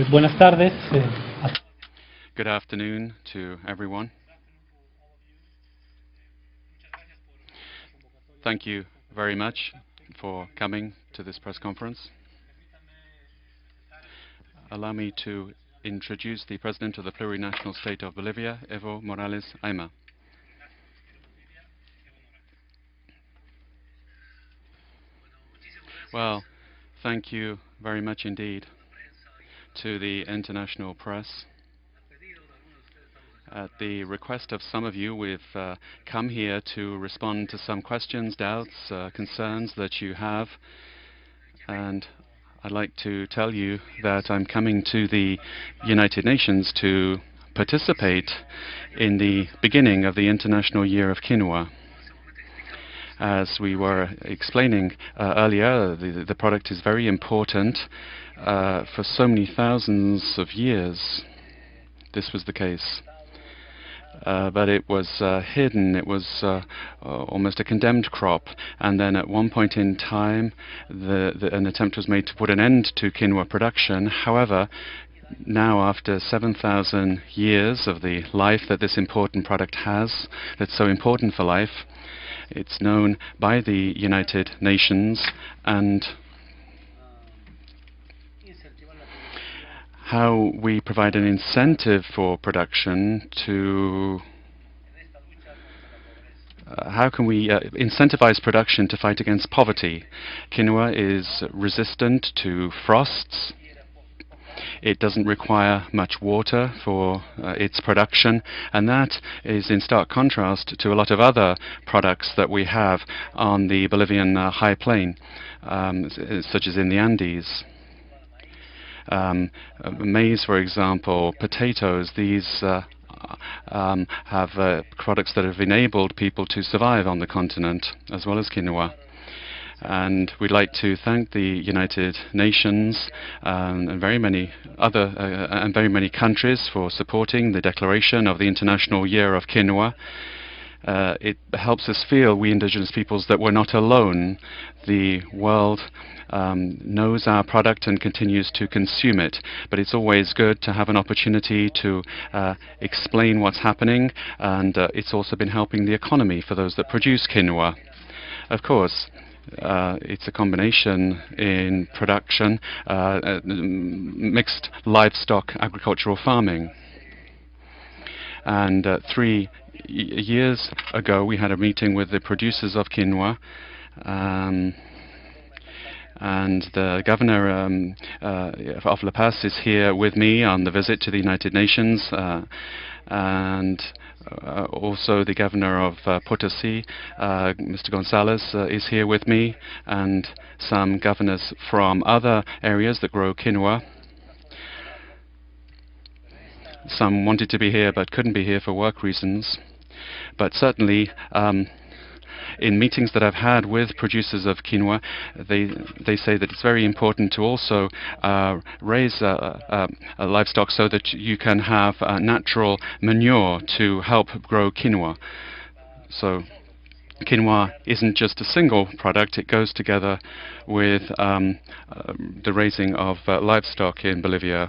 Eh, buenas tardes. eh, Good afternoon to everyone. Thank you very much for coming to this press conference. Allow me to introduce the President of the Plurinational State of Bolivia, Evo Morales Ayma. Well, thank you very much indeed to the international press. At the request of some of you, we've uh, come here to respond to some questions, doubts, uh, concerns that you have. And I'd like to tell you that I'm coming to the United Nations to participate in the beginning of the International Year of Quinoa. As we were explaining uh, earlier, the, the product is very important. Uh, for so many thousands of years, this was the case. Uh, but it was uh, hidden. It was uh, uh, almost a condemned crop. And then at one point in time, the, the, an attempt was made to put an end to quinoa production. However, now after 7,000 years of the life that this important product has, that's so important for life, it's known by the United Nations and how we provide an incentive for production to uh, how can we uh, incentivize production to fight against poverty? Quinoa is resistant to frosts. It doesn't require much water for uh, its production, and that is in stark contrast to a lot of other products that we have on the Bolivian uh, high plain, um, such as in the Andes um, maize, for example, potatoes, these uh, um, have uh, products that have enabled people to survive on the continent, as well as quinoa. And we'd like to thank the United Nations um, and very many other uh, and very many countries for supporting the declaration of the International Year of Quinoa. Uh, it helps us feel, we indigenous peoples, that we're not alone. The world um, knows our product and continues to consume it. But it's always good to have an opportunity to uh, explain what's happening, and uh, it's also been helping the economy for those that produce quinoa. Of course, uh, it's a combination in production, uh, uh, mixed livestock agricultural farming. And uh, three years ago, we had a meeting with the producers of quinoa. Um, and the governor um, uh, of La Paz is here with me on the visit to the United Nations, uh, and uh, also the governor of uh, Potosi, uh, Mr. Gonzalez, uh, is here with me, and some governors from other areas that grow quinoa. Some wanted to be here but couldn't be here for work reasons. But certainly, um, in meetings that I've had with producers of quinoa, they they say that it's very important to also uh, raise livestock so that you can have natural manure to help grow quinoa. So quinoa isn't just a single product, it goes together with um, uh, the raising of uh, livestock in Bolivia.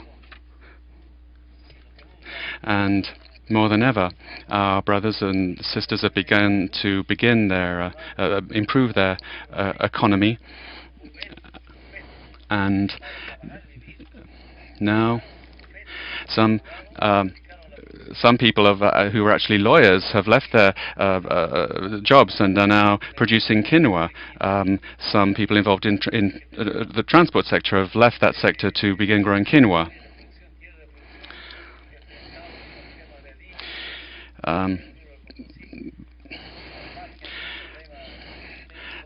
And more than ever, our brothers and sisters have begun to begin their uh, uh, improve their uh, economy, and now some. Um, some people have, uh, who are actually lawyers have left their uh, uh, jobs and are now producing quinoa. Um, some people involved in, in the transport sector have left that sector to begin growing quinoa. Um,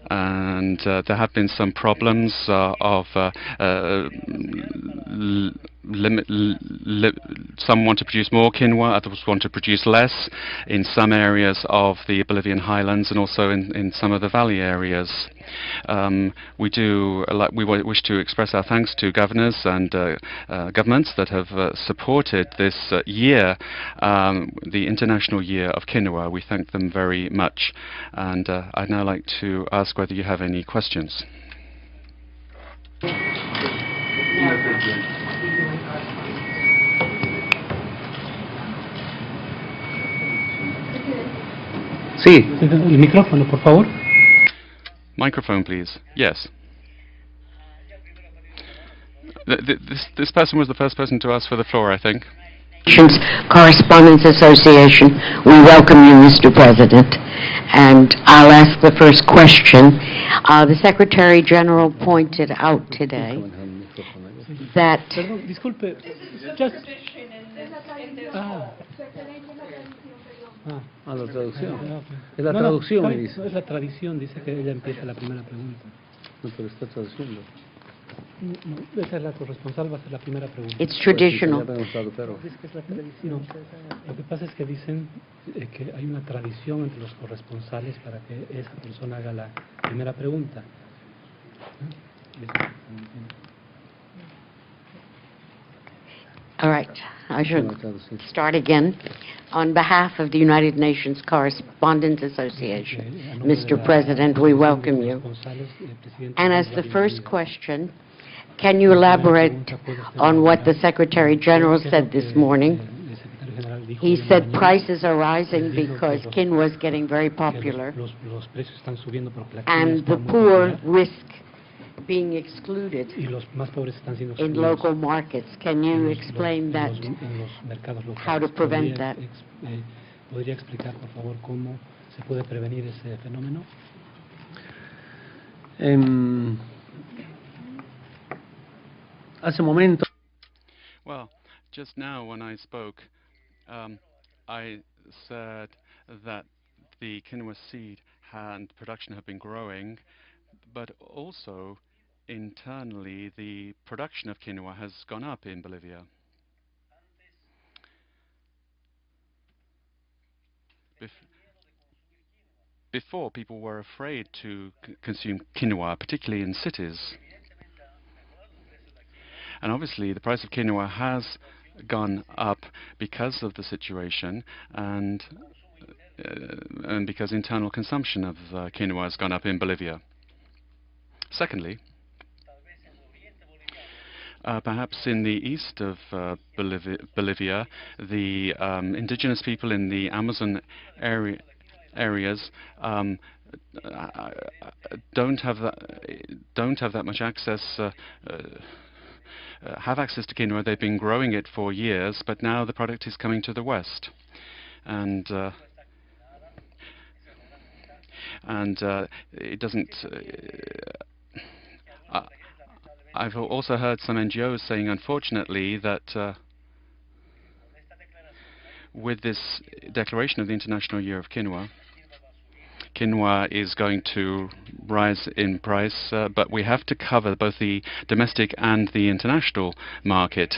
and uh, there have been some problems uh, of uh, uh limit. Li some want to produce more quinoa, others want to produce less in some areas of the Bolivian highlands and also in, in some of the valley areas. Um, we do uh, we wish to express our thanks to governors and uh, uh, governments that have uh, supported this uh, year, um, the International Year of Quinoa. We thank them very much. And uh, I'd now like to ask whether you have any questions. Sí, el micrófono, por favor. Microphone, please. Yes. Th- th- This, this person was the first person to ask for the floor, I think. Nations Correspondents Association, we welcome you, Mr. President. And I'll ask the first question. Uh, The Secretary General pointed out today that Perdón, disculpe. Just... Ah. Ah. a la traducción. Es la no, traducción, no, me dice. no, es la tradición, dice que ella empieza la primera pregunta. No, pero está traduciendo. No, no, esa es la corresponsal, va a ser la primera pregunta. it's traditional. Traductor. No, lo que pasa es que dicen eh, que hay una tradición entre los corresponsales para que esa persona haga la primera pregunta. All right, I should Va a traducir. start again. On behalf of the United Nations Correspondents Association, Eh, a nombre de Mr. President, we welcome you. eh, And as the first question, can you elaborate on what the Secretary General said this morning? He said prices are rising because quinoa is getting very popular Los, los precios están subiendo porque la quinoa and the poor risk being excluded y los más pobres están siendo in local markets. Can you los- los- explain en that? los- en los mercados locales. how to prevent ¿Podría that? ex- eh, ¿Podría explicar, por favor, cómo se puede prevenir ese fenómeno? Em, hace un momento Well, just now when I spoke, um, I said that the quinoa seed and production have been growing, but also internally the production of quinoa has gone up in Bolivia. Bef- before, people were afraid to consume quinoa, particularly in cities. And obviously, the price of quinoa has gone up because of the situation and uh, and because internal consumption of uh, quinoa has gone up in Bolivia. Secondly, uh, perhaps in the east of uh, Bolivia, Bolivia, the um, indigenous people in the Amazon area, areas um, uh, don't have that don't have that much access. Uh, uh, uh, have access to quinoa. They've been growing it for years, but now the product is coming to the west, and and it doesn't. I've also heard some NGOs saying, unfortunately, that uh, with this declaration of the International Year of Quinoa, quinoa is going to rise in price, uh, but we have to cover both the domestic and the international market.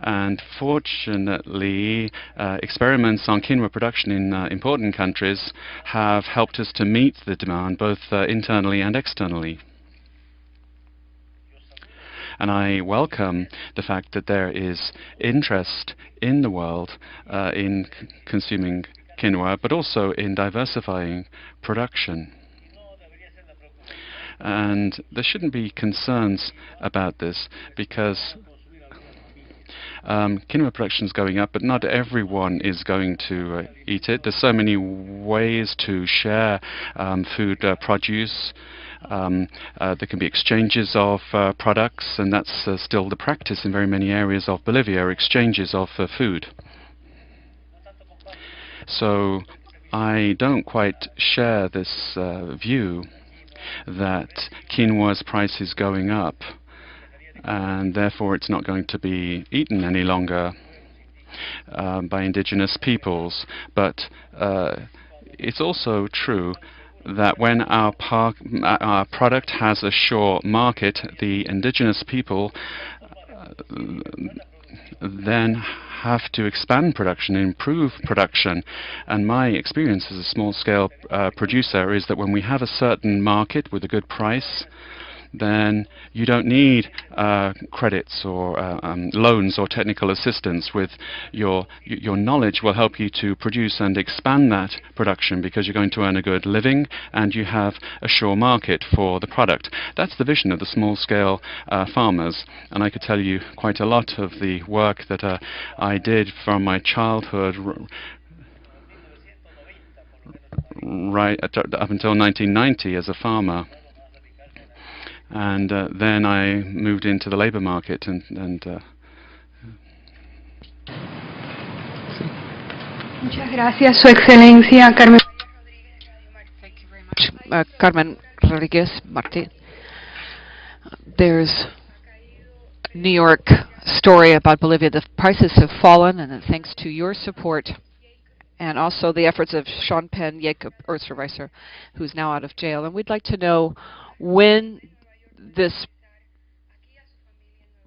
And fortunately, uh, experiments on quinoa production in uh, important countries have helped us to meet the demand both uh, internally and externally. And I welcome the fact that there is interest in the world uh, in consuming quinoa, but also in diversifying production. And there shouldn't be concerns about this because um, quinoa production is going up, but not everyone is going to uh, eat it. There's so many ways to share um, food uh, produce. Um, uh, there can be exchanges of uh, products, and that's uh, still the practice in very many areas of Bolivia, exchanges of uh, food. So I don't quite share this uh, view that quinoa's price is going up and therefore it's not going to be eaten any longer um, by indigenous peoples. But uh, it's also true that when our, par- our product has a sure market, the indigenous people uh, then have to expand production, improve production. And my experience as a small-scale uh, producer is that when we have a certain market with a good price, then you don't need uh, credits or uh, um, loans or technical assistance. With your your knowledge will help you to produce and expand that production because you're going to earn a good living and you have a sure market for the product. That's the vision of the small-scale uh, farmers, and I could tell you quite a lot of the work that uh, I did from my childhood. right up until 1990 as a farmer. And uh, then I moved into the labor market and, and uh, Muchas gracias, Su Excelencia Carmen. Thank you very much. Uh, Carmen Rodriguez Martin. There's New York story about Bolivia. The prices have fallen, and thanks to your support and also the efforts of Sean Penn, Jacob Ostreicher, who's now out of jail. And we'd like to know when this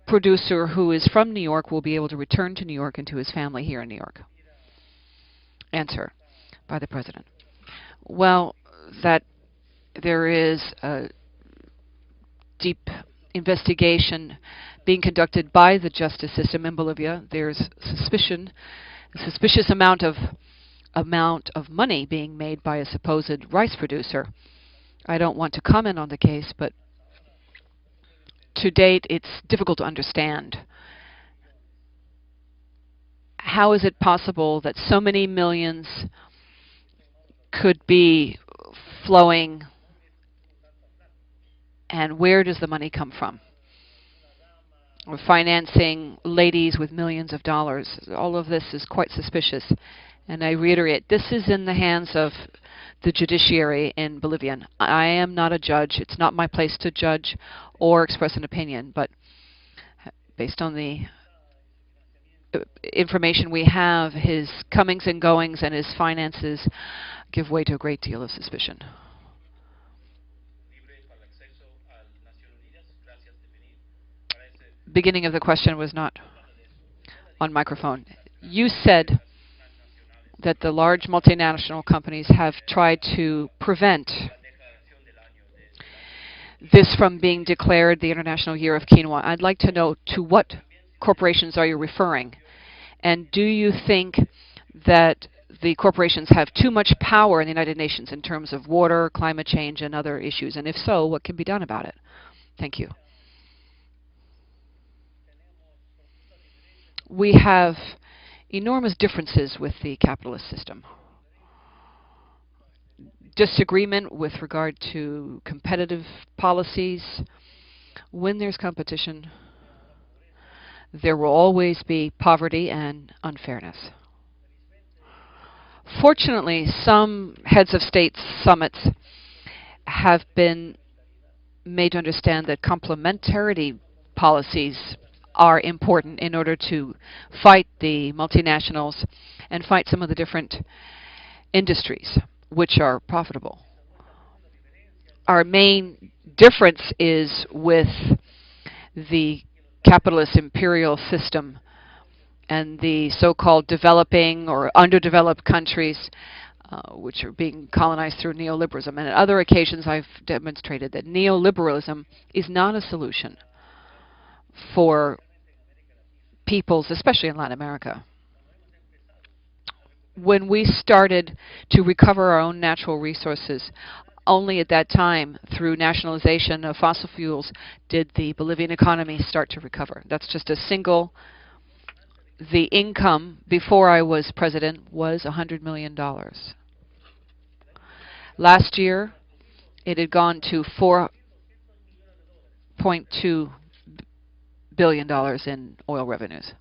producer who is from New York will be able to return to New York and to his family here in New York. Answer by the President. Well, that there is a deep investigation being conducted by the justice system in Bolivia. There's suspicion, a suspicious amount of amount of money being made by a supposed rice producer. I don't want to comment on the case, but to date it's difficult to understand. How is it possible that so many millions could be flowing and where does the money come from? We're financing ladies with millions of dollars. All of this is quite suspicious. And I reiterate, this is in the hands of the judiciary in Bolivia. I am not a judge. It's not my place to judge or express an opinion, but based on the uh, information we have, his comings and goings and his finances give way to a great deal of suspicion. Beginning of the question was not on microphone. You said that the large multinational companies have tried to prevent this from being declared the International Year of Quinoa. I'd like to know to what corporations are you referring? And do you think that the corporations have too much power in the United Nations in terms of water, climate change, and other issues? And if so, what can be done about it? Thank you. We have enormous differences with the capitalist system. Disagreement with regard to competitive policies. When there's competition, there will always be poverty and unfairness. Fortunately, some heads of state summits have been made to understand that complementarity policies are important in order to fight the multinationals and fight some of the different industries which are profitable. Our main difference is with the capitalist imperial system and the so-called developing or underdeveloped countries uh, which are being colonized through neoliberalism. And at other occasions I've demonstrated that neoliberalism is not a solution for peoples, especially in Latin America. When we started to recover our own natural resources, only at that time, through nationalization of fossil fuels, did the Bolivian economy start to recover. That's just a single, the income before I was president was $100 million. Last year, it had gone to 4.2 billion dollars in oil revenues.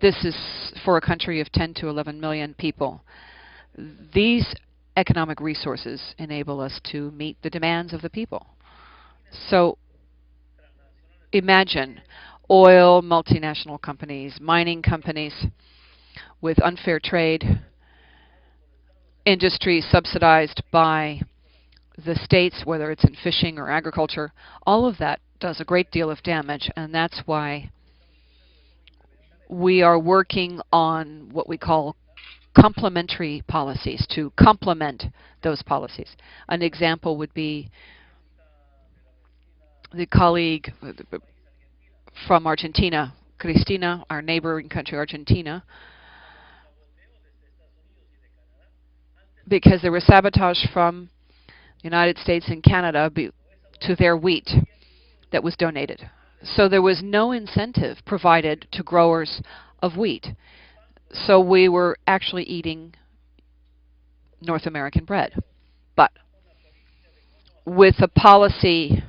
This is for a country of 10 to 11 million people. These economic resources enable us to meet the demands of the people. So imagine oil multinational companies, mining companies with unfair trade, industries subsidized by the states, whether it's in fishing or agriculture, all of that does a great deal of damage, and that's why we are working on what we call complementary policies to complement those policies. An example would be the colleague from Argentina, Cristina, our neighboring country, Argentina, because there was sabotage from the United States and Canada to their wheat that was donated. So there was no incentive provided to growers of wheat. So we were actually eating North American bread. But with a policy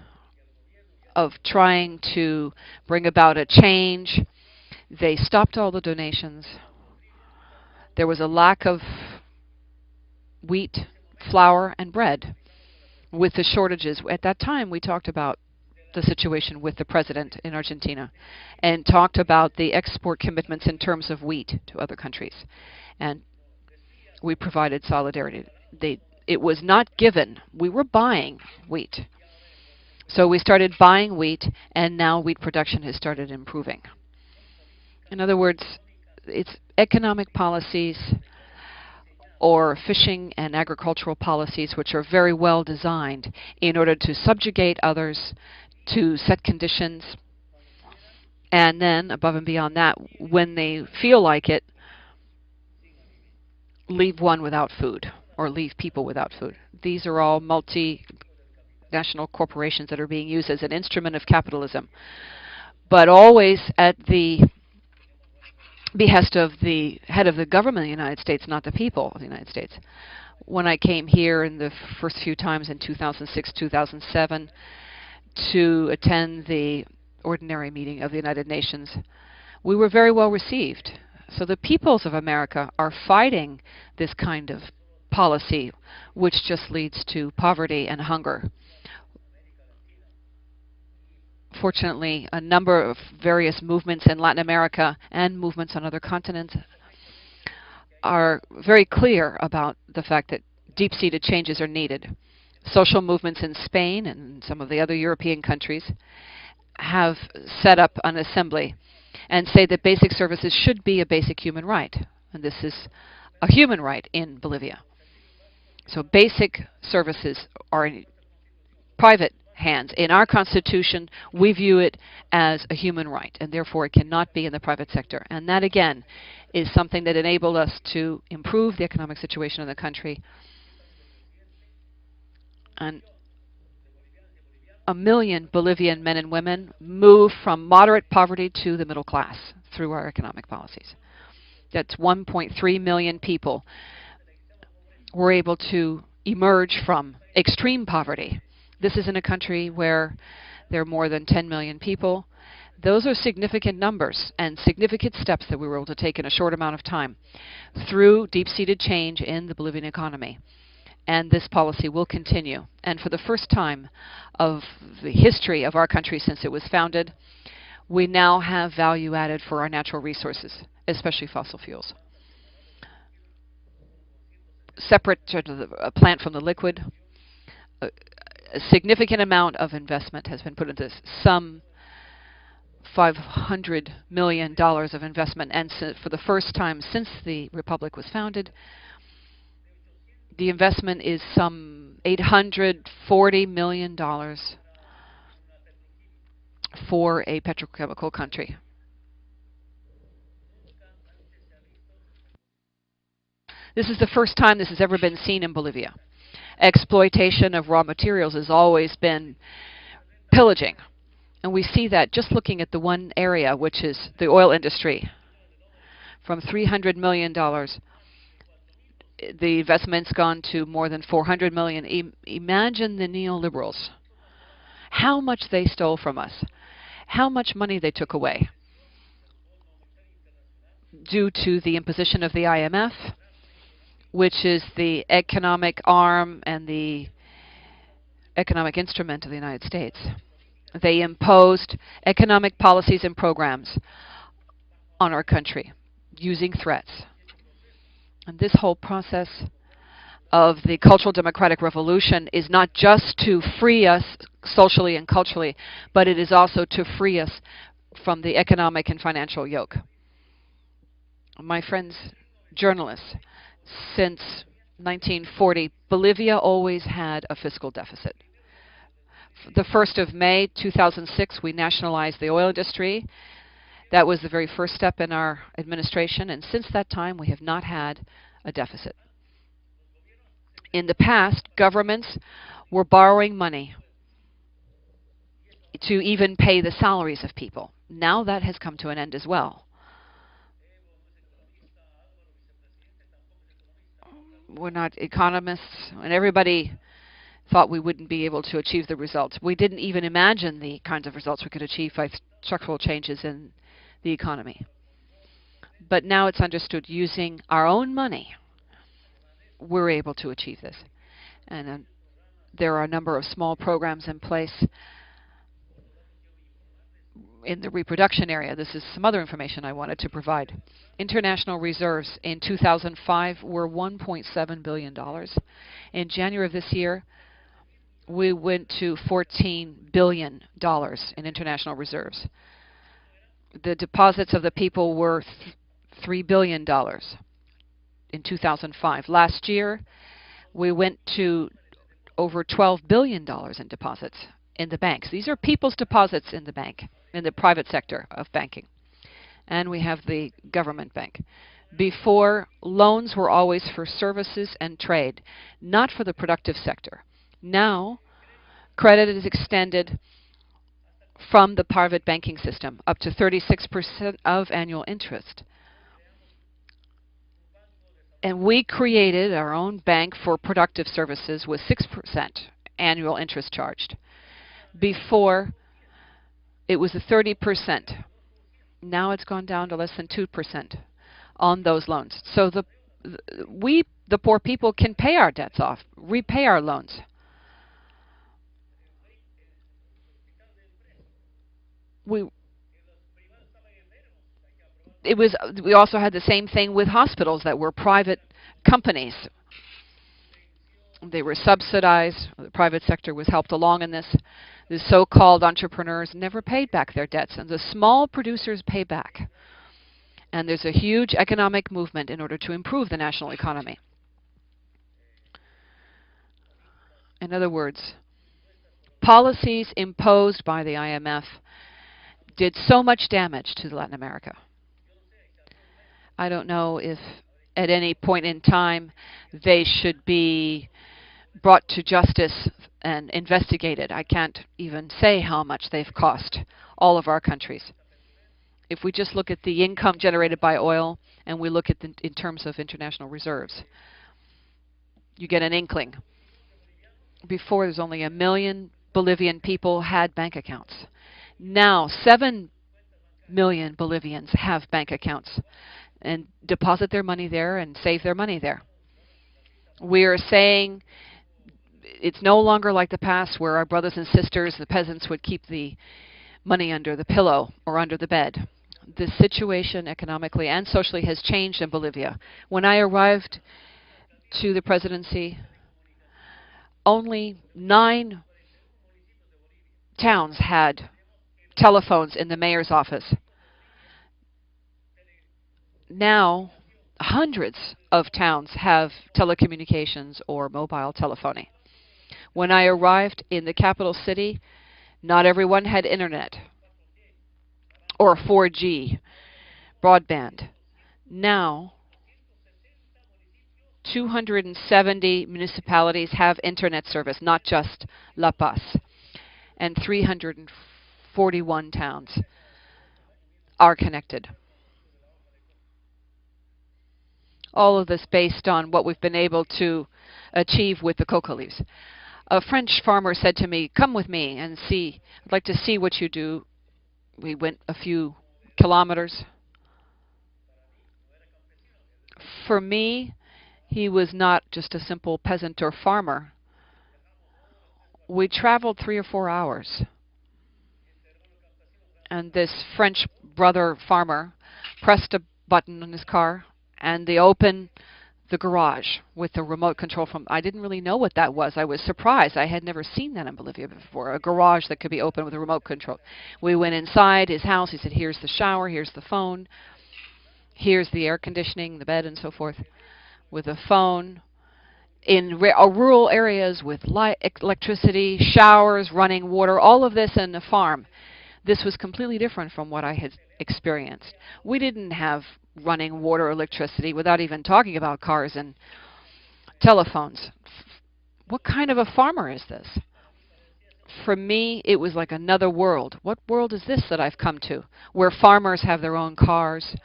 of trying to bring about a change, they stopped all the donations. There was a lack of wheat, flour, and bread with the shortages. At that time, we talked about the situation with the president in Argentina and talked about the export commitments in terms of wheat to other countries. And we provided solidarity. They, it was not given. We were buying wheat. So we started buying wheat, and now wheat production has started improving. In other words, it's economic policies or fishing and agricultural policies which are very well designed in order to subjugate others, to set conditions, and then, above and beyond that, when they feel like it, leave one without food or leave people without food. These are all multinational corporations that are being used as an instrument of capitalism, but always at the behest of the head of the government of the United States, not the people of the United States. When I came here in the first few times in 2006, 2007, to attend the ordinary meeting of the United Nations, we were very well received. So the peoples of America are fighting this kind of policy, which just leads to poverty and hunger. Fortunately, a number of various movements in Latin America and movements on other continents are very clear about the fact that deep-seated changes are needed. Social movements in Spain and some of the other European countries have set up an assembly and say that basic services should be a basic human right. And this is a human right in Bolivia. So basic services are in private hands. In our Constitution, we view it as a human right, and therefore it cannot be in the private sector. And that, again, is something that enabled us to improve the economic situation in the country. And a million Bolivian men and women move from moderate poverty to the middle class through our economic policies. That's 1.3 million people were able to emerge from extreme poverty. This is in a country where there are more than 10 million people. Those are significant numbers and significant steps that we were able to take in a short amount of time through deep-seated change in the Bolivian economy and this policy will continue. And for the first time of the history of our country since it was founded, we now have value added for our natural resources, especially fossil fuels. Separate a plant from the liquid, a, a significant amount of investment has been put into this. Some $500 million of investment, and for the first time since the Republic was founded, the investment is some $840 million for a petrochemical country. This is the first time this has ever been seen in Bolivia. Exploitation of raw materials has always been pillaging. And we see that just looking at the one area, which is the oil industry. From $300 million the investment's gone to more than 400 million. Imagine the neoliberals. How much they stole from us. How much money they took away. Due to the imposition of the IMF, which is the economic arm and the economic instrument of the United States. They imposed economic policies and programs on our country using threats. And this whole process of the cultural democratic revolution is not just to free us socially and culturally, but it is also to free us from the economic and financial yoke. My friends, journalists, since 1940, Bolivia always had a fiscal deficit. The 1st of May 2006, we nationalized the oil industry that was the very first step in our administration, and since that time we have not had a deficit. In the past, governments were borrowing money to even pay the salaries of people. Now that has come to an end as well. we're not economists, and everybody thought we wouldn't be able to achieve the results. We didn't even imagine the kinds of results we could achieve by structural changes in the economy. But now it's understood using our own money, we're able to achieve this. And uh, there are a number of small programs in place in the reproduction area. This is some other information I wanted to provide. International reserves in 2005 were $1.7 billion. In January of this year, we went to $14 billion in international reserves. The deposits of the people were $3 billion in 2005. Last year, we went to over $12 billion in deposits in the banks. These are people's deposits in the bank, in the private sector of banking. And we have the government bank. Before, loans were always for services and trade, not for the productive sector. Now, credit is extended from the private banking system up to 36% of annual interest. And we created our own bank for productive services with 6% annual interest charged. Before, it was a 30%. Now it's gone down to less than 2% on those loans. So the we, the poor people, can pay our debts off, repay our loans. We it was we also had the same thing with hospitals that were private companies. They were subsidized. The private sector was helped along in this. The so-called entrepreneurs never paid back their debts, and the small producers pay back. And there's a huge economic movement in order to improve the national economy. In other words, policies imposed by the IMF did so much damage to Latin America. I don't know if at any point in time they should be brought to justice and investigated. I can't even say how much they've cost all of our countries. If we just look at the income generated by oil and we look at the, in terms of international reserves, you get an inkling. Before, there's only a million Bolivian people had bank accounts. Now, 7 million Bolivians have bank accounts and deposit their money there and save their money there. We are saying it's no longer like the past where our brothers and sisters, the peasants, would keep the money under the pillow or under the bed. The situation economically and socially has changed in Bolivia. When I arrived to the presidency, only nine towns had telephones in the mayor's office now hundreds of towns have telecommunications or mobile telephony. When I arrived in the capital city, not everyone had internet or 4G broadband. Now, 270 municipalities have internet service, not just La Paz, and 341 towns are connected. all of this based on what we've been able to achieve with the coca leaves. A French farmer said to me, come with me and see, I'd like to see what you do. We went a few kilometers. For me, he was not just a simple peasant or farmer. We traveled three or four hours. And this French brother farmer pressed a button on his car and they open the garage with the remote control from I didn't really know what that was. I was surprised. I had never seen that in Bolivia before. A garage that could be opened with a remote control. We went inside his house. He said, "Here's the shower, here's the phone. Here's the air conditioning, the bed and so forth." With a phone in uh, rural areas with light, electricity, showers, running water, all of this in a farm. This was completely different from what I had experienced. We didn't have running water, electricity, without even talking about cars and telephones. What kind of a farmer is this? For me, it was like another world. What world is this that I've come to? Where farmers have their own cars,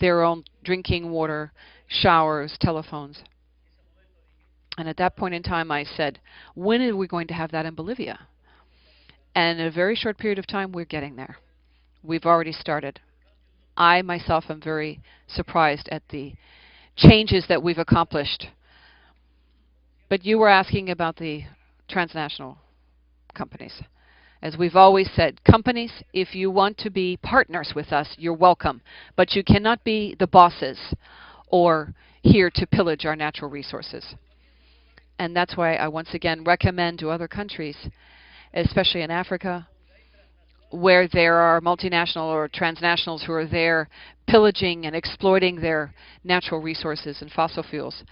their own drinking water, showers, telephones. And at that point in time, I said, when are we going to have that in Bolivia? And in a very short period of time, we're getting there. We've already started. I myself am very surprised at the changes that we've accomplished. But you were asking about the transnational companies. As we've always said, companies, if you want to be partners with us, you're welcome. But you cannot be the bosses or here to pillage our natural resources. And that's why I once again recommend to other countries, especially in Africa, where there are multinational or transnationals who are there pillaging and exploiting their natural resources and fossil fuels.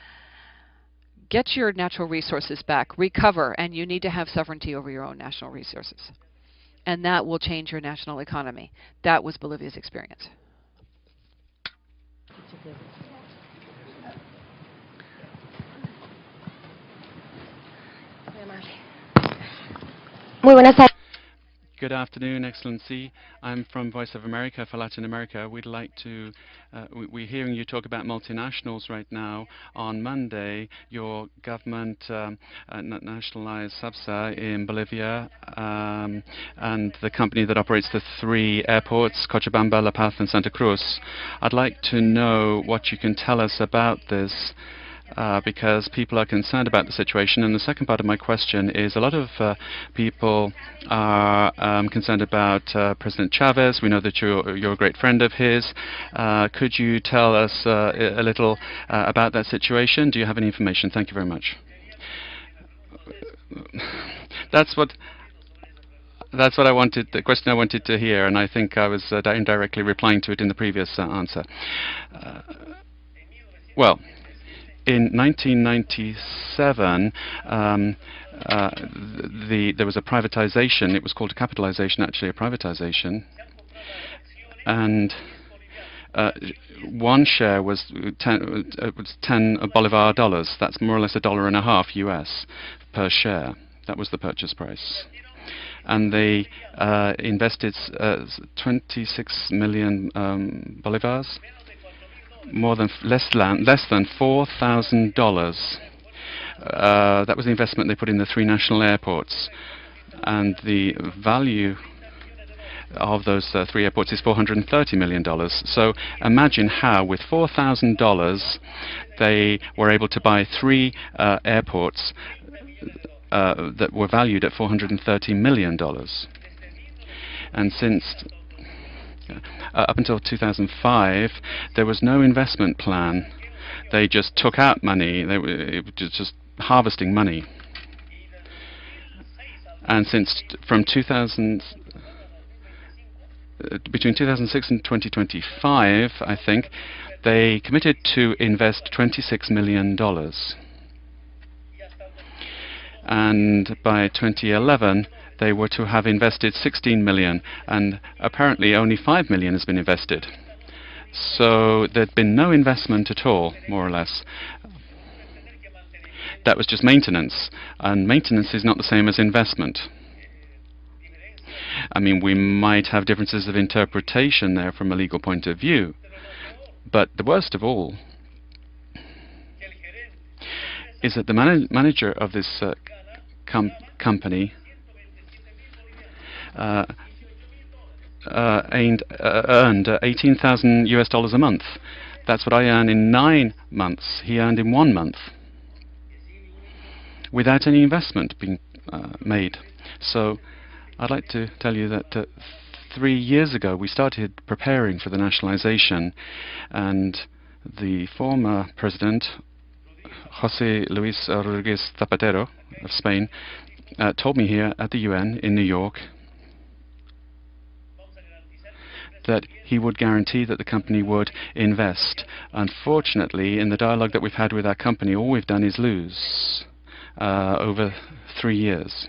Get your natural resources back, recover, and you need to have sovereignty over your own national resources. And that will change your national economy. That was Bolivia's experience. Muy buenas tardes. Good afternoon, Excellency. I'm from Voice of America for Latin America. We'd like to, uh, we, we're hearing you talk about multinationals right now. On Monday, your government um, uh, nationalized SABSA in Bolivia um, and the company that operates the three airports, Cochabamba, La Paz, and Santa Cruz. I'd like to know what you can tell us about this uh, because people are concerned about the situation. And the second part of my question is a lot of uh, people are um, concerned about uh, President Chavez. We know that you're, you're a great friend of his. Uh, could you tell us uh, a little uh, about that situation? Do you have any information? Thank you very much. That's what that's what I wanted, the question I wanted to hear, and I think I was uh, indirectly replying to it in the previous uh, answer. Uh, well, in 1997, um, uh, the, there was a privatization. It was called a capitalization, actually a privatization. And uh, one share was 10, uh, was 10 bolivar dollars. That's more or less a dollar and a half US per share. That was the purchase price. And they uh, invested uh, 26 million um, bolivars more than less than less than four thousand dollars. Uh, that was the investment they put in the three national airports, and the value of those uh, three airports is $430 million. So imagine how, with $4,000, they were able to buy three uh, airports uh, that were valued at $430 million. And since uh, up until 2005, there was no investment plan. They just took out money. They were just harvesting money. And since from 2000, uh, between 2006 and 2025, I think, they committed to invest 26 million dollars. And by 2011, they were to have invested 16 million, and apparently only 5 million has been invested. So there'd been no investment at all, more or less. That was just maintenance, and maintenance is not the same as investment. I mean, we might have differences of interpretation there from a legal point of view, but the worst of all is that the man manager of this uh, com company uh, uh, uh, earned 18,000 US dollars a month. That's what I earn in nine months. He earned in one month without any investment being made. So I'd like to tell you that uh, three years ago we started preparing for the nationalization and the former president Jose Luis Rodriguez Zapatero of Spain uh, told me here at the UN in New York that he would guarantee that the company would invest. Unfortunately, in the dialogue that we've had with our company, all we've done is lose uh, over three years.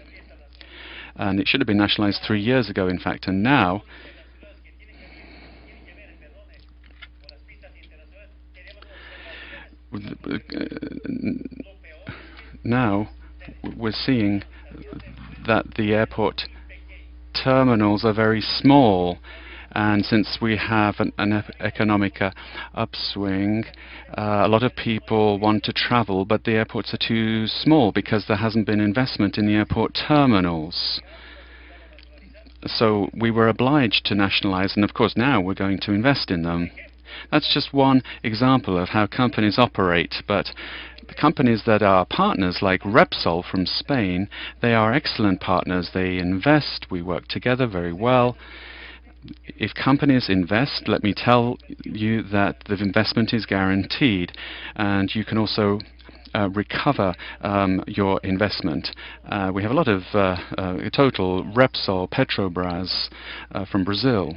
And it should have been nationalized three years ago, in fact, and now now we're seeing that the airport terminals are very small And since we have an, an economic uh, upswing, uh, a lot of people want to travel, but the airports are too small because there hasn't been investment in the airport terminals. So we were obliged to nationalize, and of course now we're going to invest in them. That's just one example of how companies operate, but the companies that are partners like Repsol from Spain, they are excellent partners. They invest, we work together very well. If companies invest, let me tell you that the investment is guaranteed, and you can also uh, recover um, your investment. Uh, we have a lot of uh, uh total Repsol, Petrobras uh, from Brazil.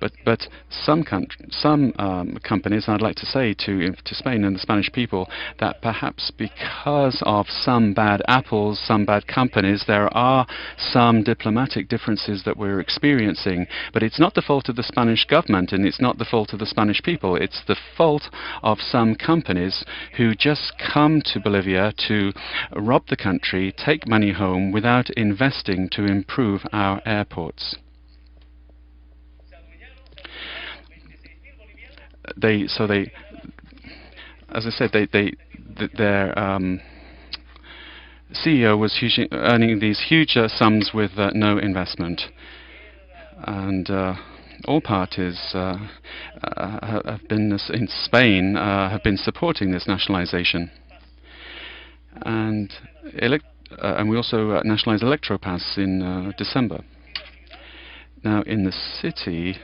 But but some some um, companies, I'd like to say to to Spain and the Spanish people that perhaps because of some bad apples, some bad companies, there are some diplomatic differences that we're experiencing. But it's not the fault of the Spanish government, and it's not the fault of the Spanish people. It's the fault of some companies who just come to Bolivia to rob the country, take money home without investing to improve our airports. They so they as I said they they th their um, CEO was huge, earning these huge uh, sums with uh, no investment, and uh, all parties uh, uh, have been in Spain have been supporting this nationalization, and elect and we also nationalized Electropaz in December. Now in the city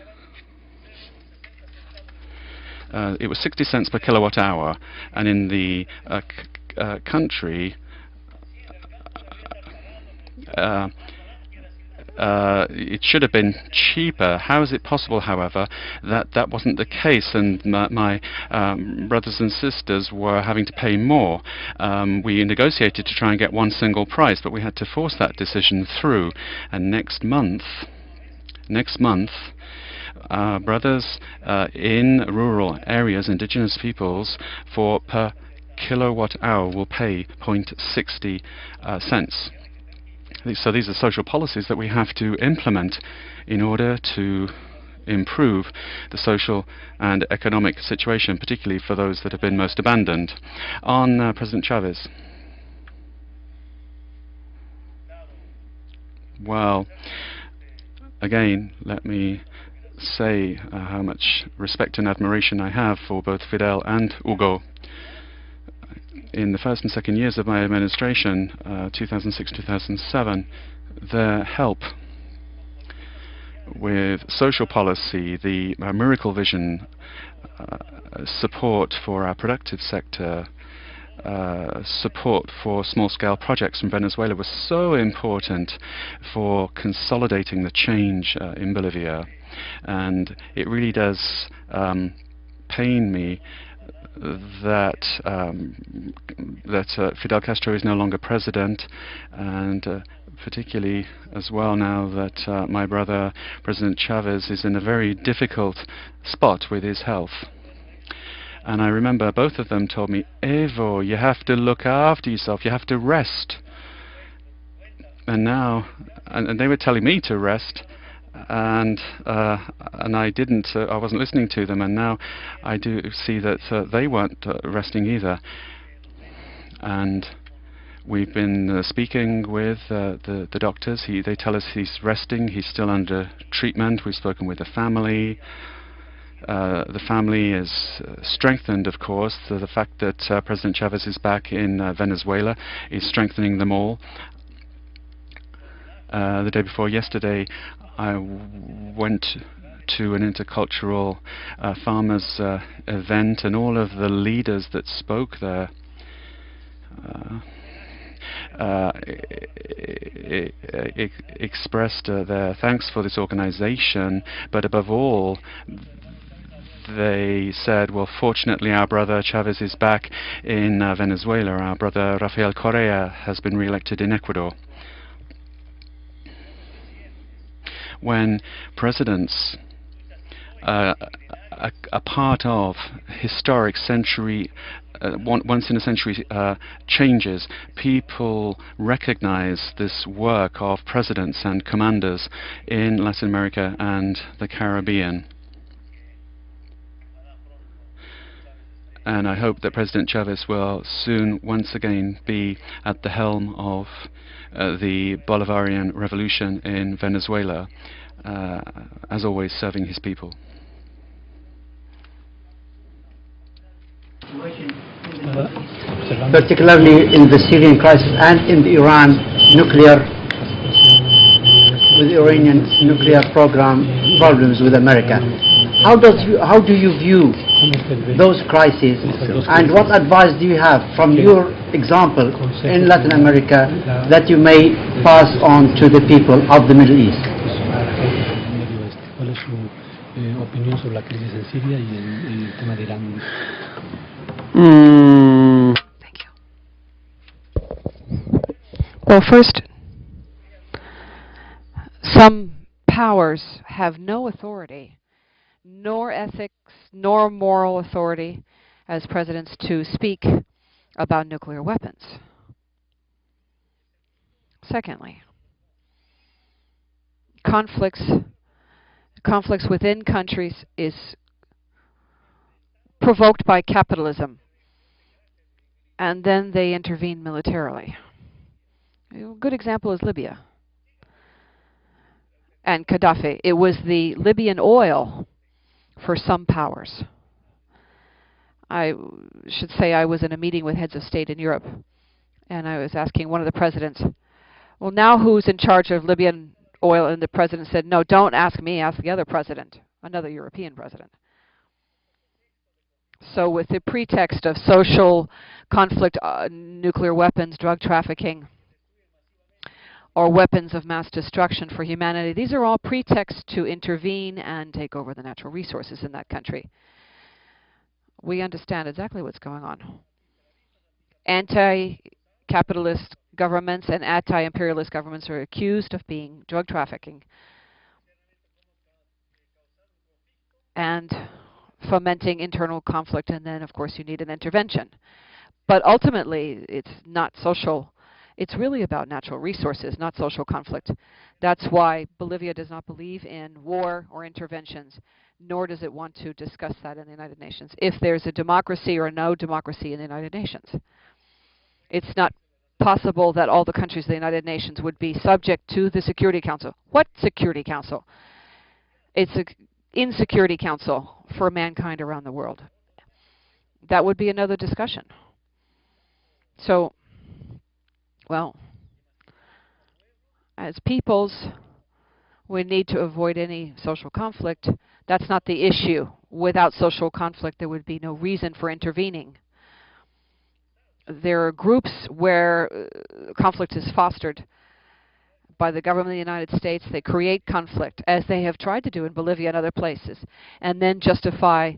uh, it was 60 cents per kilowatt hour, and in the uh, uh country, uh, uh, it should have been cheaper. How is it possible, however, that that wasn't the case and my, my um, brothers and sisters were having to pay more? Um, we negotiated to try and get one single price, but we had to force that decision through. And next month, next month, uh, brothers uh, in rural areas, indigenous peoples, for per kilowatt hour will pay 0.60 uh, cents. So these are social policies that we have to implement in order to improve the social and economic situation, particularly for those that have been most abandoned. On uh, President Chavez. Well, again, let me say uh, how much respect and admiration I have for both Fidel and Hugo. In the first and second years of my administration, 2006-2007, uh, their help with social policy, the uh, miracle vision, uh, support for our productive sector, uh, support for small-scale projects in Venezuela was so important for consolidating the change uh, in Bolivia and it really does um, pain me that um, that uh, Fidel Castro is no longer president, and uh, particularly as well now that uh, my brother President Chavez is in a very difficult spot with his health. And I remember both of them told me, Evo, you have to look after yourself, you have to rest. And now, and, and they were telling me to rest, and uh, and I didn't. Uh, I wasn't listening to them, and now I do see that uh, they weren't uh, resting either. And we've been uh, speaking with uh, the the doctors. He they tell us he's resting. He's still under treatment. We've spoken with the family. the family is strengthened, of course. So the fact that President Chavez is back in Venezuela is strengthening them all. Uh, the day before yesterday, I went to an intercultural uh, farmers uh, event, and all of the leaders that spoke there uh, uh expressed uh, their thanks for this organization, but above all, they said, well, fortunately, our brother Chavez is back in uh, Venezuela. Our brother Rafael Correa has been re-elected in Ecuador. When presidents uh, a, a, part of historic century uh, once in a century uh, changes, people recognize this work of presidents and commanders in Latin America and the Caribbean. And I hope that President Chavez will soon once again be at the helm of uh, the Bolivarian revolution in Venezuela, uh, as always serving his people. Particularly in the Syrian crisis and in the Iran nuclear, with Iranian nuclear program problems with America. How does you, how do you view those crises and what advice do you have from your example in Latin America that you may pass on to the people of the Middle East? eso a la gente del Medio Oeste? ¿Cuál es su eh, opinión sobre la crisis en Siria y el, el tema de Irán? Mm, Thank you. Well, first, some powers have no authority, nor ethics, nor moral authority as presidents to speak about nuclear weapons. Secondly, conflicts conflicts within countries is provoked by capitalism and then they intervene militarily. A good example is Libya and Gaddafi. It was the Libyan oil for some powers. I should say I was in a meeting with heads of state in Europe, and I was asking one of the presidents, well, now who's in charge of Libyan oil? And the president said, no, don't ask me, ask the other president, another European president. So with the pretext of social conflict, uh, nuclear weapons, drug trafficking, or weapons of mass destruction for humanity, these are all pretexts to intervene and take over the natural resources in that country. We understand exactly what's going on. Anti-capitalist governments and anti-imperialist governments are accused of being drug trafficking and fomenting internal conflict, and then, of course, you need an intervention. But ultimately, it's not social. It's really about natural resources, not social conflict. That's why Bolivia does not believe in war or interventions, nor does it want to discuss that in the United Nations, if there's a democracy or no democracy in the United Nations. It's not possible that all the countries of the United Nations would be subject to the Security Council. What Security Council? It's an insecurity council for mankind around the world. That would be another discussion. So, well, as peoples, we need to avoid any social conflict. That's not the issue. Without social conflict, there would be no reason for intervening. There are groups where uh, conflict is fostered by the government of the United States. They create conflict, as they have tried to do in Bolivia and other places, and then justify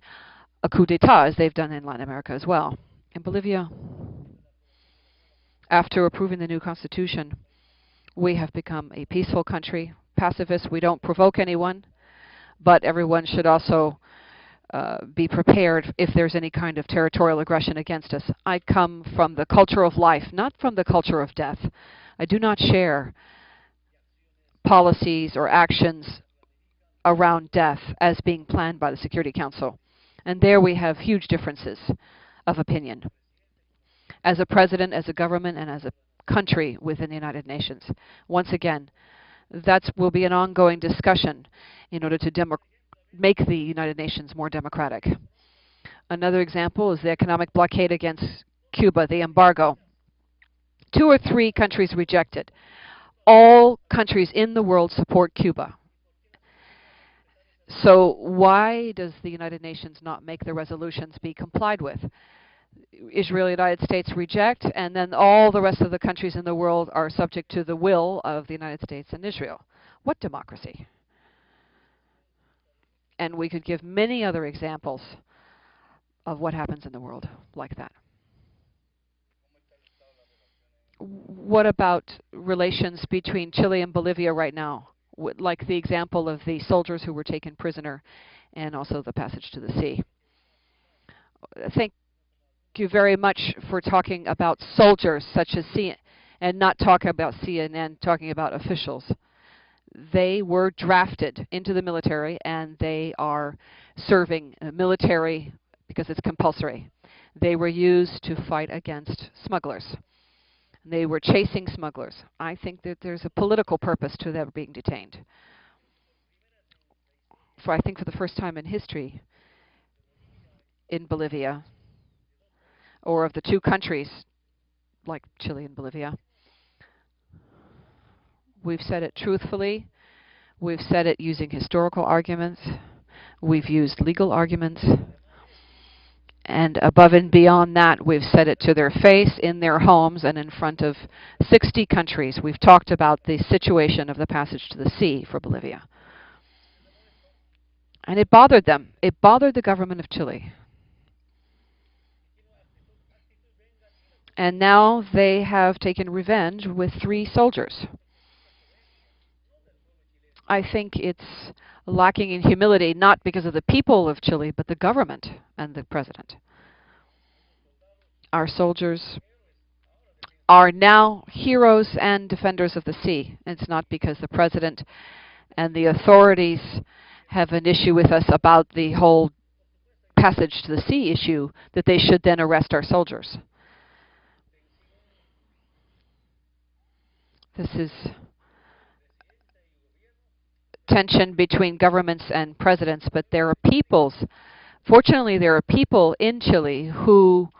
a coup d'etat, as they've done in Latin America as well. In Bolivia, after approving the new constitution, we have become a peaceful country, pacifist. We don't provoke anyone, but everyone should also uh, be prepared if there's any kind of territorial aggression against us. I come from the culture of life, not from the culture of death. I do not share policies or actions around death as being planned by the Security Council. And there we have huge differences of opinion. As a president, as a government, and as a country within the United Nations. Once again, that will be an ongoing discussion in order to make the United Nations more democratic. Another example is the economic blockade against Cuba, the embargo. Two or three countries rejected all countries in the world support Cuba. So why does the United Nations not make the resolutions be complied with? Israel and United States reject, and then all the rest of the countries in the world are subject to the will of the United States and Israel. What democracy? And we could give many other examples of what happens in the world like that what about relations between Chile and Bolivia right now? like the example of the soldiers who were taken prisoner and also the passage to the sea. I think you very much for talking about soldiers such as C and not talking about CNN, talking about officials. They were drafted into the military and they are serving military because it's compulsory. They were used to fight against smugglers. They were chasing smugglers. I think that there's a political purpose to them being detained. For I think for the first time in history in Bolivia, or of the two countries like Chile and Bolivia, we've said it truthfully, we've said it using historical arguments, we've used legal arguments, and above and beyond that, we've said it to their face, in their homes, and in front of 60 countries. We've talked about the situation of the passage to the sea for Bolivia. And it bothered them. It bothered the government of Chile. And now they have taken revenge with three soldiers. I think it's lacking in humility, not because of the people of Chile, but the government and the president. Our soldiers are now heroes and defenders of the sea. It's not because the president and the authorities have an issue with us about the whole passage to the sea issue that they should then arrest our soldiers. This is tension between governments and presidents, but there are peoples, fortunately there are people in Chile who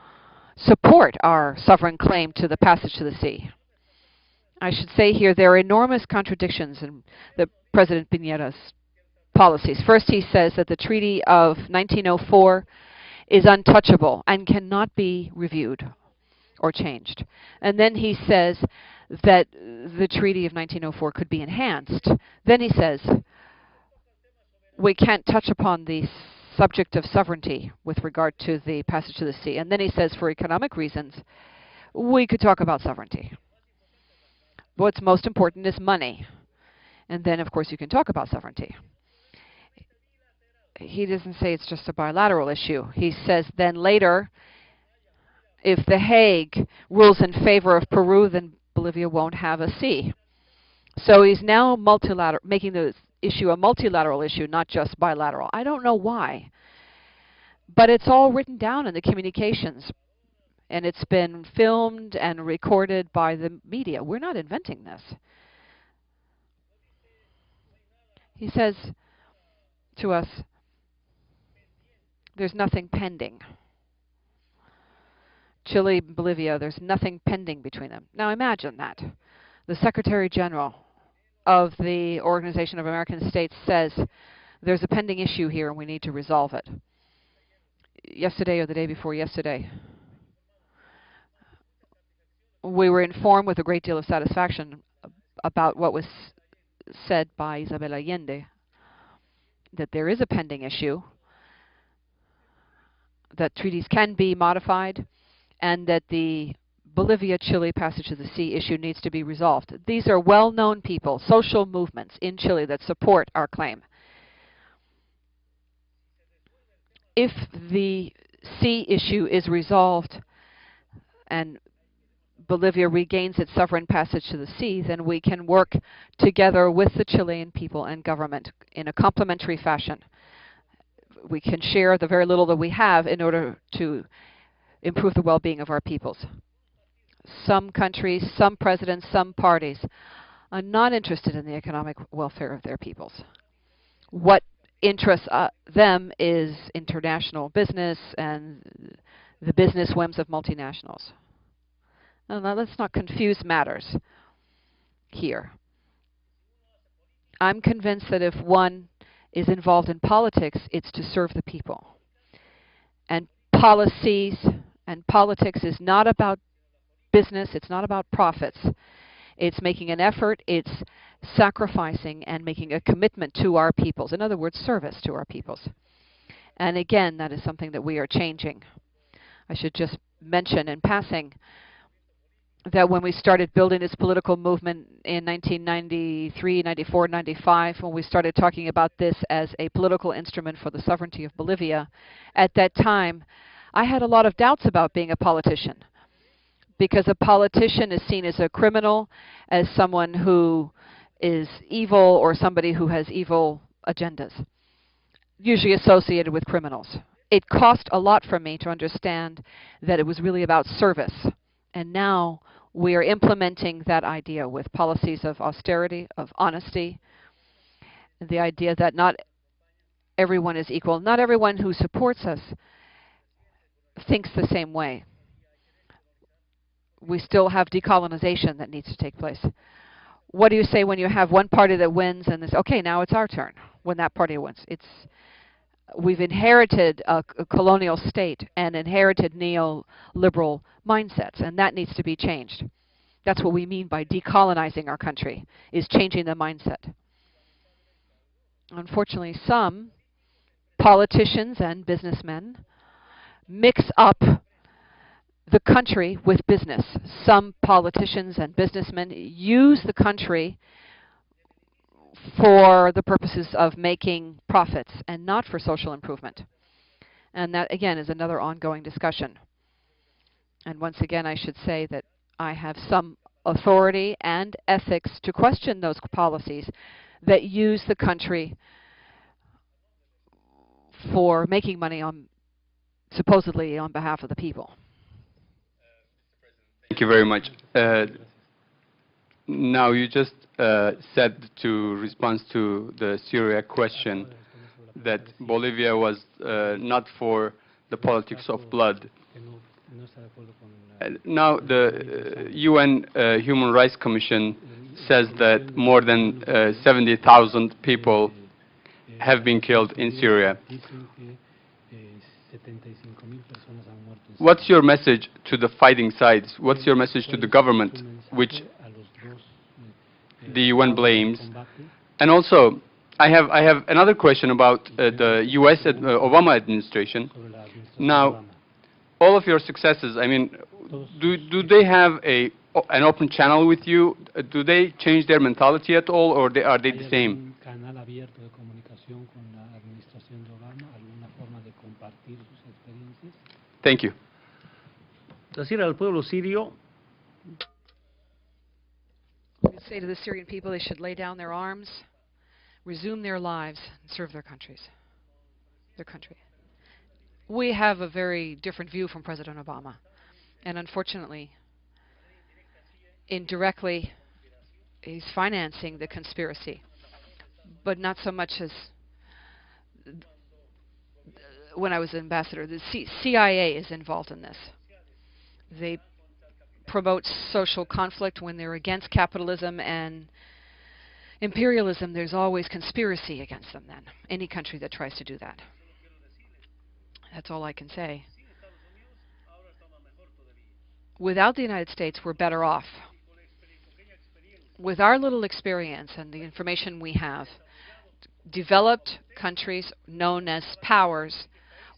support our sovereign claim to the passage to the sea. I should say here there are enormous contradictions in the President Piñera's policies. First he says that the Treaty of 1904 is untouchable and cannot be reviewed or changed. And then he says that the Treaty of 1904 could be enhanced. Then he says, we can't touch upon the subject of sovereignty with regard to the passage to the sea. And then he says, for economic reasons, we could talk about sovereignty. What's most important is money. And then, of course, you can talk about sovereignty. He doesn't say it's just a bilateral issue. He says then later, if The Hague rules in favor of Peru, then Bolivia won't have a sea. So he's now multilateral, making the issue a multilateral issue, not just bilateral. I don't know why. But it's all written down in the communications. And it's been filmed and recorded by the media. We're not inventing this. He says to us, there's nothing pending. Chile, Bolivia, there's nothing pending between them. Now imagine that. The Secretary General of the Organization of American States says there's a pending issue here and we need to resolve it. Yesterday or the day before yesterday, we were informed with a great deal of satisfaction about what was said by Isabel Allende, that there is a pending issue, that treaties can be modified, and that the Bolivia-Chile passage of the sea issue needs to be resolved. These are well-known people, social movements in Chile that support our claim. If the sea issue is resolved and Bolivia regains its sovereign passage to the sea, then we can work together with the Chilean people and government in a complementary fashion. We can share the very little that we have in order to improve the well-being of our peoples. Some countries, some presidents, some parties are not interested in the economic welfare of their peoples. What interests uh, them is international business and the business whims of multinationals. Now, let's not confuse matters here. I'm convinced that if one is involved in politics, it's to serve the people. And policies and politics is not about business, it's not about profits. It's making an effort, it's sacrificing and making a commitment to our peoples. In other words, service to our peoples. And again, that is something that we are changing. I should just mention in passing that when we started building this political movement in 1993, 94, 95, when we started talking about this as a political instrument for the sovereignty of Bolivia, at that time I had a lot of doubts about being a politician because a politician is seen as a criminal, as someone who is evil or somebody who has evil agendas, usually associated with criminals. It cost a lot for me to understand that it was really about service. And now we are implementing that idea with policies of austerity, of honesty, the idea that not everyone is equal. Not everyone who supports us thinks the same way. We still have decolonization that needs to take place. What do you say when you have one party that wins and this, okay, now it's our turn when that party wins? It's we've inherited a, a colonial state and inherited neoliberal mindsets, and that needs to be changed. That's what we mean by decolonizing our country, is changing the mindset. Unfortunately, some politicians and businessmen mix up the country with business. Some politicians and businessmen use the country for the purposes of making profits and not for social improvement. And that, again, is another ongoing discussion. And once again, I should say that I have some authority and ethics to question those policies that use the country for making money on supposedly on behalf of the people. Thank you very much. Uh, now you just uh, said to respond to the Syria question that Bolivia was uh, not for the politics of blood. Uh, now the UN uh, Human Rights Commission says that more than uh, 70,000 people have been killed in Syria. What's your message to the fighting sides? What's your message to the government, which the UN blames? And also, I have I have another question about uh, the U.S. Ad uh, Obama administration. Now, all of your successes. I mean, do do they have a an open channel with you? Do they change their mentality at all, or they, are they the same? Thank you. Decir al pueblo sirio say to the Syrian people they should lay down their arms, resume their lives, and serve their countries, their country. We have a very different view from President Obama, and unfortunately, indirectly, he's financing the conspiracy, but not so much as when I was ambassador. The C CIA is involved in this. They promote social conflict when they're against capitalism and imperialism. There's always conspiracy against them then, any country that tries to do that. That's all I can say. Without the United States, we're better off. With our little experience and the information we have, developed countries known as powers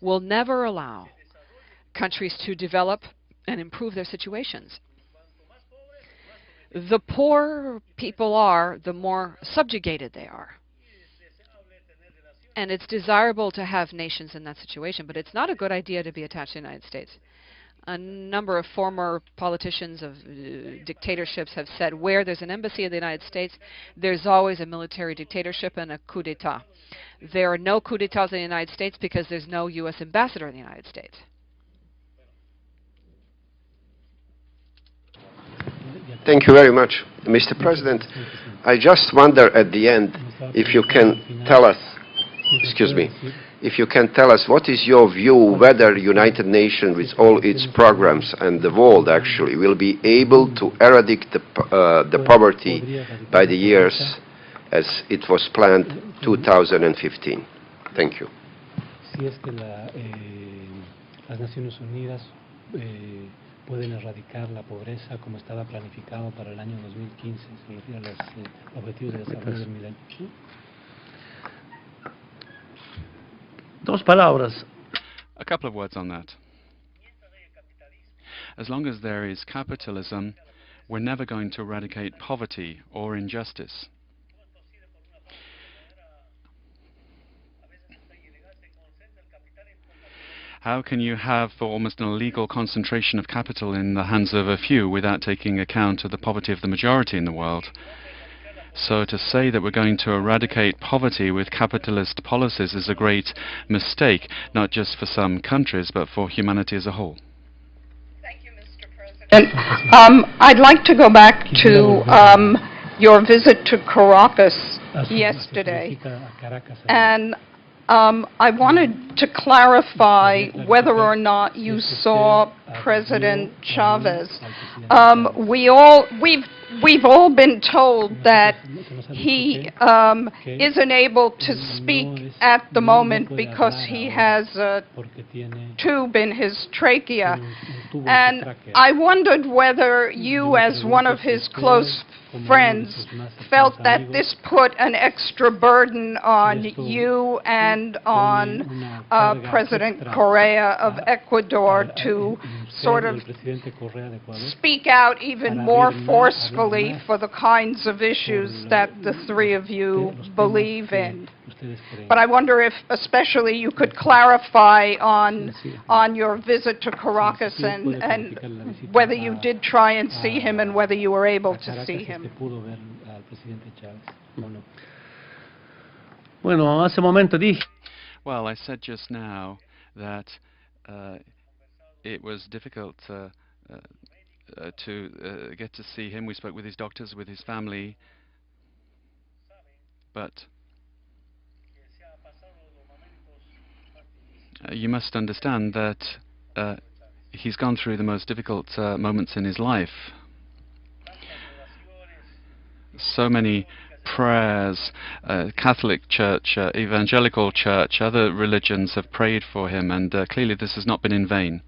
will never allow countries to develop and improve their situations. The poorer people are, the more subjugated they are. And it's desirable to have nations in that situation, but it's not a good idea to be attached to the United States. A number of former politicians of uh, dictatorships have said where there's an embassy in the United States, there's always a military dictatorship and a coup d'etat. There are no coup d'etats in the United States because there's no U.S. ambassador in the United States. Thank you very much, Mr. President. I just wonder at the end if you can tell us, excuse me, if you can tell us what is your view whether United Nations with all its programs and the world actually will be able to eradicate the, uh, the poverty by the years as it was planned 2015. Thank you. Eh, eh, pueden erradicar la pobreza como estaba planificado para el año 2015, se refiere a los eh, objetivos de desarrollo del milenio. Dos palabras. A couple of words on that. As long as there is capitalism, we're never going to eradicate poverty or injustice. How can you have almost an illegal concentration of capital in the hands of a few without taking account of the poverty of the majority in the world? So to say that we're going to eradicate poverty with capitalist policies is a great mistake, not just for some countries, but for humanity as a whole. Thank you, Mr. President. And um, I'd like to go back to um, your visit to Caracas yesterday. su visita a Caracas ayer. And um, I wanted to clarify whether or not you saw President Chavez. Um, we all, we've, we've all been told that he um, isn't able to speak at the moment because he has a tube in his trachea. un- un tubo en su And. I wondered whether you, as one of his close friends, felt that this put an extra burden on you and on uh, President Correa of Ecuador to sort of speak out even more forcefully for the kinds of issues that the three of you believe in. But I wonder if especially you could clarify on, on your visit to Caracas and, and whether you did try and see him and whether you were able to see him. pudo ver al presidente Chávez o no. Bueno, hace un momento dije Well, I said just now that uh, it was difficult uh, uh, uh, to uh, get to see him. We spoke with his doctors, with his family, but you must understand that uh, he's gone through the most difficult uh, moments in his life. So many prayers, uh, Catholic Church, uh, Evangelical Church, other religions have prayed for him, and uh, clearly this has not been in vain.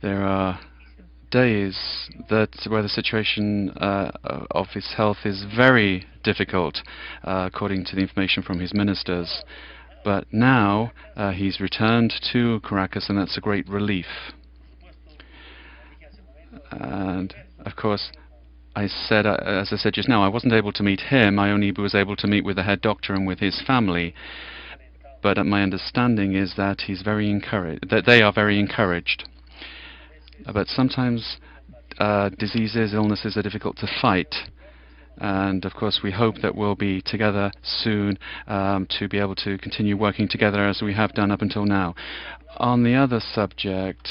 There are days that where the situation uh, of his health is very difficult, uh, according to the information from his ministers. But now uh, he's returned to Caracas, and that's a great relief. And of course, I said, uh, as I said just now, I wasn't able to meet him. I only was able to meet with the head doctor and with his family. But uh, my understanding is that he's very encouraged. That they are very encouraged. But sometimes uh, diseases, illnesses are difficult to fight. And of course, we hope that we'll be together soon um, to be able to continue working together as we have done up until now. On the other subject,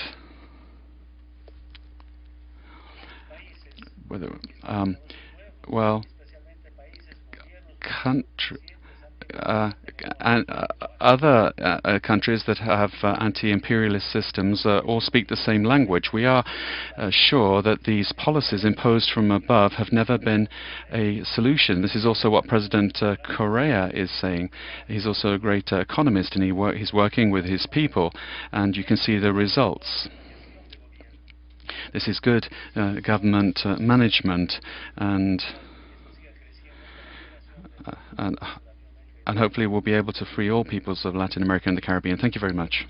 whether um, well, country. Uh, and uh, other uh, countries that have anti-imperialist systems all speak the same language. We are sure that these policies imposed from above have never been a solution. This is also what President Correa is saying. He's also a great economist, and he wor- he's working with his people, and you can see the results. This is good uh, government uh, management, and and and hopefully we'll be able to free all peoples of Latin America and the Caribbean. Thank you very much.